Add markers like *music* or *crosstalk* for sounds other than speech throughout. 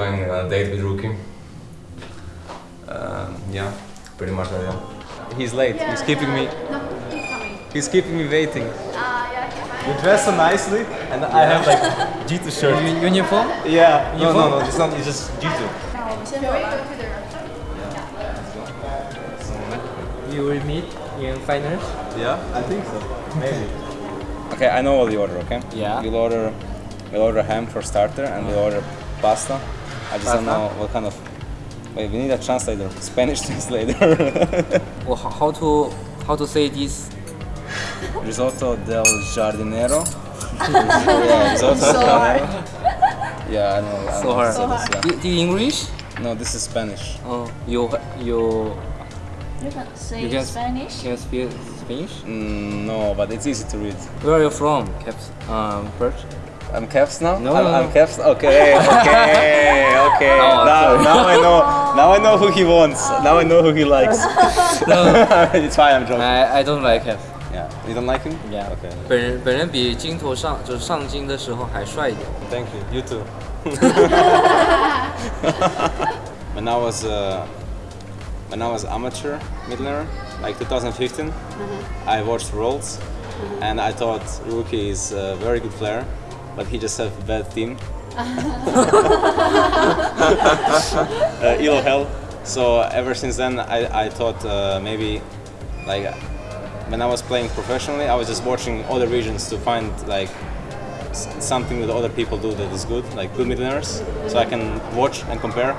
going on a date with Rookie. Um, yeah, pretty much that, yeah. He's late, yeah, he's keeping me... No, he's. He's keeping me waiting. Uh, yeah, you dress so nicely and I have like G2 shirt. Uniform? Yeah. No, no, no, it's not, it's just G2. You will meet in finals? Yeah, I think so. Maybe. okay, I know what you order, okay? Yeah. You'll order, you'll order ham for starter and you'll order pasta I just don't know what kind of. Wait, we need a translator. *laughs* Spanish translator. *laughs* Well, how how to how to say this? Risotto del giardinero. *laughs* yeah, risotto del giardinero. Yeah, I know. I know So how to hard. say this, yeah. Do, do you English? No, this is Spanish. Oh, you you You can say you can Spanish. Can speak Spanish? Mm, no, but it's easy to read. Where are you from, Caps? Um, Perkz? I'm caps now? No, I'm, no. I'm caps. Okay, okay, okay. No, *laughs* oh, now, now I know. Now I know who he wants. Now I know who he likes. *laughs* no. *laughs* it's fine. I'm joking. I I don't like him. Yeah, you don't like him? Yeah. Okay. 本人本人比镜头上就是上镜的时候还帅一点。Thank you. You too. when I was uh, when I was amateur midlaner, like 2015, mm -hmm. I watched Worlds, mm -hmm. and I thought Rookie is a very good player. but he just have a bad team. *laughs* uh, Elo Hell. So ever since then, I, I thought uh, maybe like when I was playing professionally, I was just watching other regions to find like s- something that other people do that is good, like good midlaners, so I can watch and compare.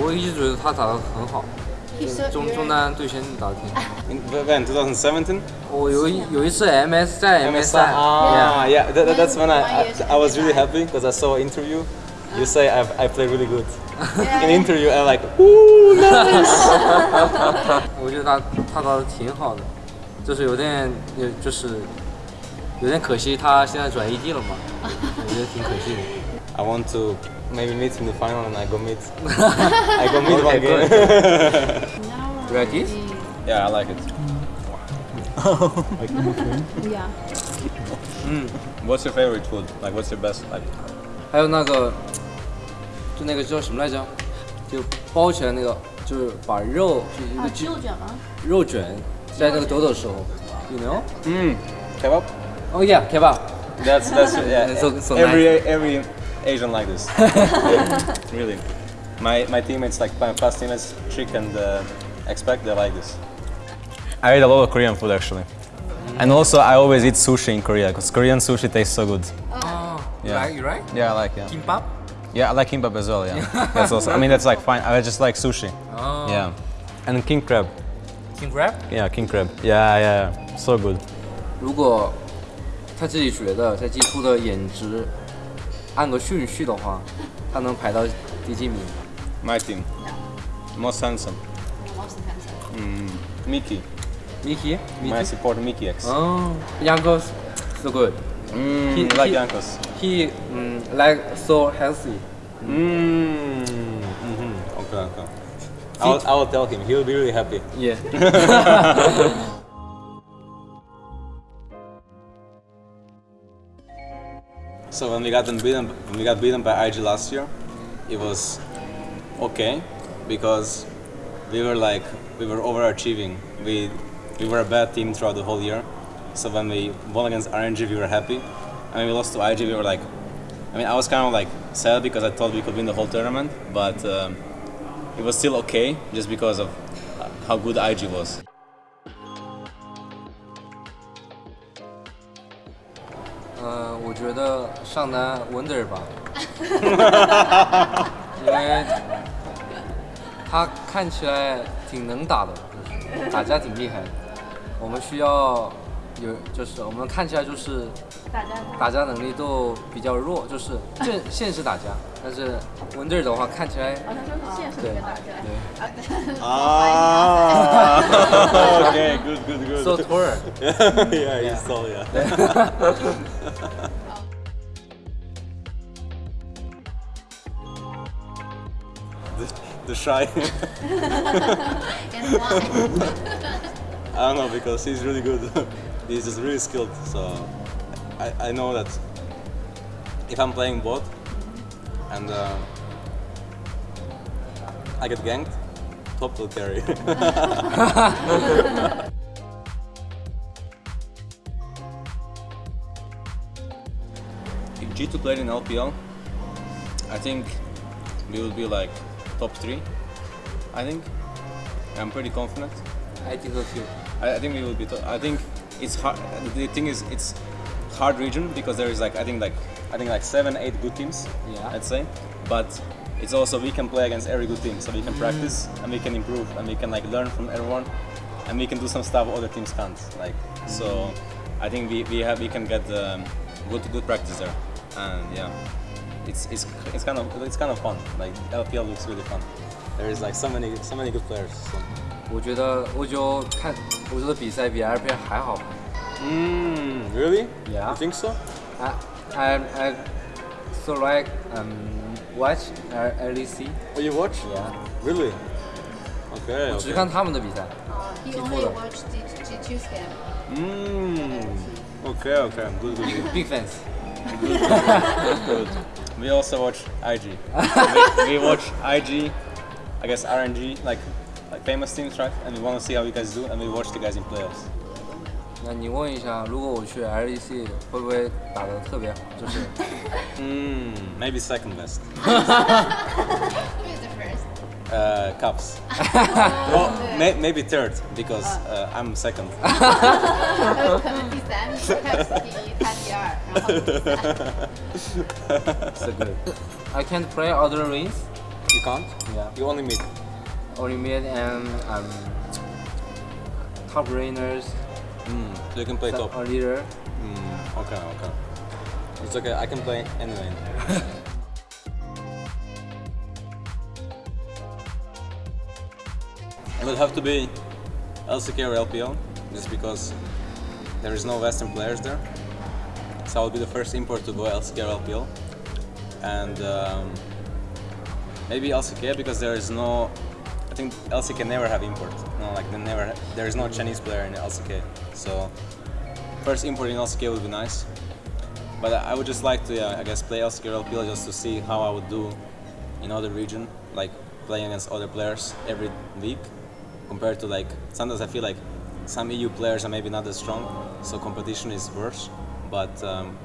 我一直觉得他打得很好， He's so 中 good. 中单对选打得挺好。 In, when 2017, 我有一有一次 MS 在 MS 赛 ah, yeah, that, that- that's when I, Why is I, I was really happy because I saw an interview. You say I, I play really good. In interview, I'm like, ooh, nice. *laughs* 我觉得他他打的挺好的，就是有点有就是有点可惜，他现在转 ED 了嘛，我*laughs* 觉得挺可惜的。 I want to maybe meet in the final and I go meet. *laughs* I go meet one Okay, game. Now You like this? yeah, I like it. Yeah. What's your favorite food? Like, what's your best? Like, 还有那个就那个叫什么来着？就包起来那个，就是把肉就一啊个，鸡肉卷吗？肉卷在那个抖抖的时候，you know？ mm, kebab. Oh yeah, kebab. That's that's yeah. *laughs* So- so every every Asian like this. *laughs* really, my my teammates like my past teammates Trick and uh, Expect they like this. I eat a lot of Korean food actually, and also I always eat sushi in Korea because Korean sushi tastes so good. Oh, you Yeah. like you right? Yeah, I like yeah. Kimbap? Yeah, I like kimbap as well. Yeah, *laughs* that's also. I mean that's like fine. I just like sushi. Oh. Yeah, and king crab. King crab? Yeah, king crab. Yeah, yeah, so good. 如果他自己觉得在 G 2的颜值按个顺序的话，他能排到第几名？ My team, most handsome. Most handsome. Mickey. Mickey? My support Mikyx. Oh, Jankos, so good. Mm, He- like he- Jankos. He mm, like so healthy. Mm. hmm Okay, okay. I will, I will tell him. He will be really happy. Yeah. *laughs* So when we got beaten, when we got beaten by IG last year, it was okay because we were like we were overachieving. We we were a bad team throughout the whole year. So when we won against RNG, we were happy. And when we lost to IG, we were like, I mean, I was kind of like sad because I thought we could win the whole tournament, but um, it was still okay just because of uh, how good IG was. 呃，我觉得上单 Wonder 吧，因为 *laughs* 他看起来挺能打的，就是打架挺厉害的。我们需要有，就是我们看起来就是大家打架能力都比较弱，就是现现实打架，但是 Wonder 的话看起来好像说是现实里对面打架。对 Ah, okay, good, good, good. so tall。yeah, you saw, yeah. *laughs* *laughs* *laughs* the, TheShy. And why? *laughs* I don't know because he's really good. *laughs* he's just really skilled. So I, I know that if I'm playing bot and uh, I get ganked, top will carry. *laughs* if G2 played in LPL, I think we will be like top three. I think. I'm pretty confident. I think so too. I, I think we will be. I think it's hard. The thing is, it's hard region because there is like I think like I think like seven, eight good teams. Yeah. I'd say, but it's also we can play against every good team, so we can practice and we can improve and we can like learn from everyone, and we can do some stuff other teams can't. Like so, I think we, we have we can get um, good good practice there, and yeah, it's it's it's kind of it's kind of fun. Like LPL looks really fun. There is like so many so many good players. So. 我觉得欧洲看欧洲的比赛比 LPL 还好。 Mm, really? Yeah. You think so? I I I so like um watch L LEC， Oh, you watch? Yeah. Really? Okay. 我只 okay. 看他们的比赛。 He Keep only hold watched G G2's game. Mm. Okay, okay. *laughs* Good, good, good. Big fans。 good. We also watch IG. *laughs* we, we watch IG, I guess RNG, like like famous teams, right? And we want to see how you guys do, and we watch the guys in playoffs. 那你问一下，如果我去 *laughs* LEC 会不会打得特别好？就是 Mm, maybe second best. *laughs* uh, Caps. *laughs* *laughs* well, may, maybe third because oh. uh, I'm second. *laughs* good. I can't play other rings. You can't. Yeah. You only mid. Only mid and um, top laners. Mm, so you can play top. A leader. Mm, okay, okay. It's okay. I can play anyway. It would have to be LCK or LPL, just because there is no Western players there. So I would be the first import to go LCK or LPL, and um, maybe LCK because there is no. I think LCK never have import. No, like they never. There is no Chinese player in LCK, so first import in LCK would be nice. But I I would just like to, yeah, I guess, play LCK or LPL just to see how I would do in other region, like playing against other players every week, compared to like sometimes I feel like some EU players are maybe not as strong, so competition is worse. But um,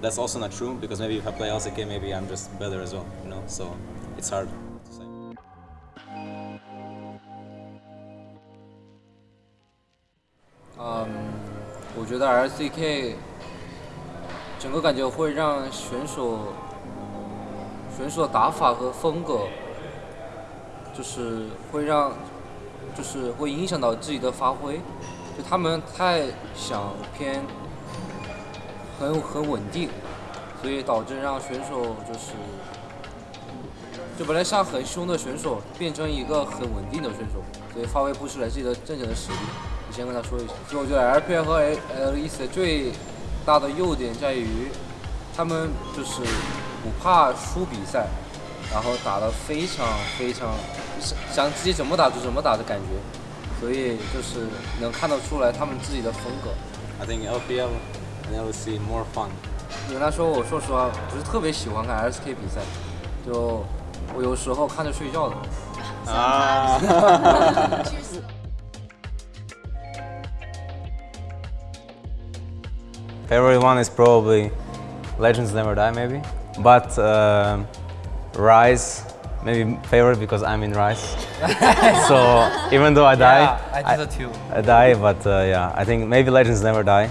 that's also not true because maybe if I play LCK, maybe I'm just better as well, you know. So it's hard to say. 嗯，我觉得 LCK 整个感觉会让选手选手的打法和风格，就是会让 就是会影响到自己的发挥，就他们太想偏很很稳定，所以导致让选手就是就本来像很凶的选手变成一个很稳定的选手，所以发挥不出来自己的真正的实力。你先跟他说一下。所以我觉得 LPL 和 LEC 最大的优点在于，他们就是不怕输比赛，然后打得非常非常想自己怎么打就怎么打的感觉，所以就是能看得出来他们自己的风格。I think LPL and LCK more fun. 你跟他说，我说实话不是特别喜欢看 LSK 比赛，就我有时候看着睡觉的。Ah. Cheers. Favorite one is probably Legends Never Die, maybe. But uh, Rise, maybe favorite because I'm in Rise. *laughs* so even though I die, yeah, I, do I, I, die, but uh, yeah, I think maybe Legends Never Die.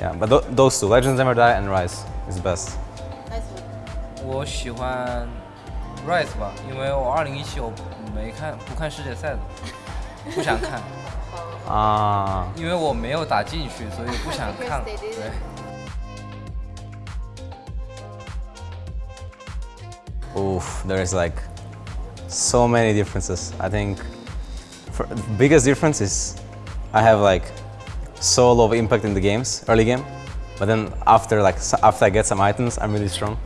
Yeah, but th those two, Legends Never Die and Rise is best. 我喜欢 Rise 吧，因为我二零一七我没看不看世界赛的，不想看。啊。因为我没有打进去，所以不想看。对。*laughs* oof, there is like so many differences. I think biggest difference is I have like so low impact in the games, early game, but then after like after I get some items, I'm really strong.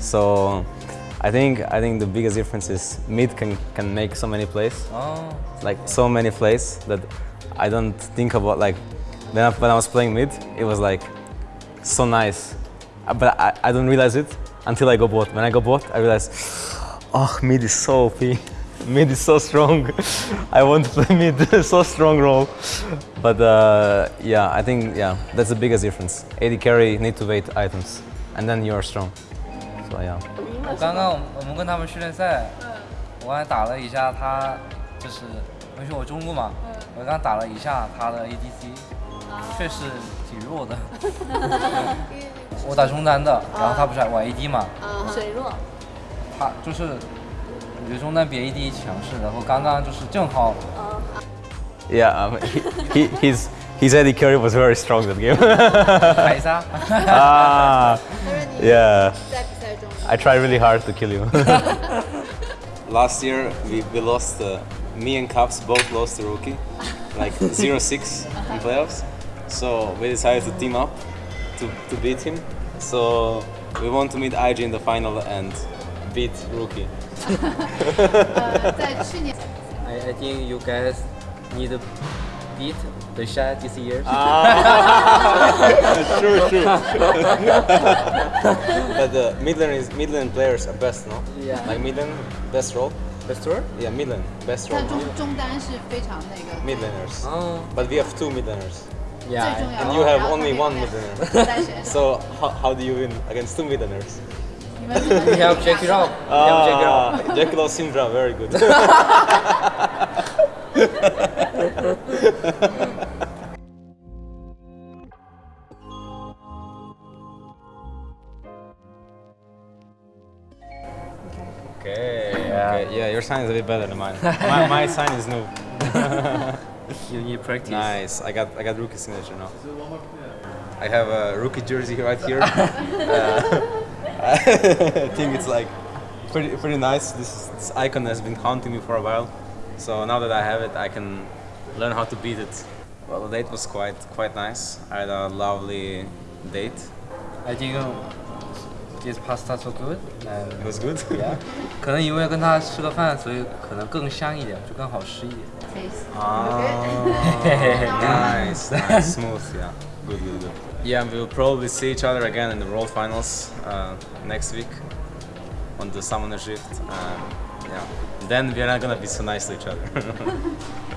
So I think I think the biggest difference is mid can can make so many plays, 哦，like so many plays that I don't think about like then when I was playing mid, it was like so nice, Uh, but I, I don't realize it until I got bot. When I got bot, I realized, oh, mid is so OP. Mid is so strong. *laughs* I want to play *laughs* mid, so strong role. But uh, yeah, I think yeah, that's the biggest difference. AD carry need to wait items, and then you are strong. So yeah. 我刚刚我们跟他们训练赛，我还打了一下他，就是因为我中路嘛，我刚打了一下他的 *laughs* 我打中单的，然后他不是玩 AD 嘛，水弱。他就是我觉得中单比 AD 强势，然后刚刚就是正好 Yeah, um, he, he, his his AD carry was very strong that game. *laughs* *laughs* 凯撒， ah, 他说你 yeah. 在比赛中 I try really hard to kill you. *laughs* Last year we, we lost, uh, me and Caps both lost to Rookie, like 0-6 in playoffs. So we decided to team up to, to beat him. So we want to meet IG in the final and beat Rookie. *laughs* 呃，*laughs* 在去年 I I think you guys need to beat the shot this year. *laughs* true, true. but the Midland is Midland players are best, no? Yeah. Like Midland, best role. Best tour? Yeah, Midland, best role. 他中中单是非常那个 Midlanders. 哦 But we have two Midlanders. Yeah, and you have only one 面 *laughs* so how, how do you win against two Midlaners? We have check it out. We have Jack Law Syndra, very good. *laughs* Okay, okay, yeah, your sign is a bit better than mine. my, my sign is new. *laughs* *laughs* You need practice. Nice. I got I got rookie signature now. I have a rookie jersey right here. *laughs* Uh, I think it's like pretty pretty nice. This, this icon has been haunting me for a while. So now that I have it, I can learn how to beat it. Well, the date was quite quite nice. I had a lovely date. I think um, this pasta so good. And It was good. yeah. *laughs* 可能因为跟他吃了饭，所以可能更香一点，就更好吃一点。 face。Ah, *laughs* nice, *laughs* nice, smooth, yeah, good, good, good. Yeah, we'll probably see each other again in the World Finals uh, next week on the Summoner's Rift. Uh, yeah, then we're not gonna be so nice to each other. *laughs*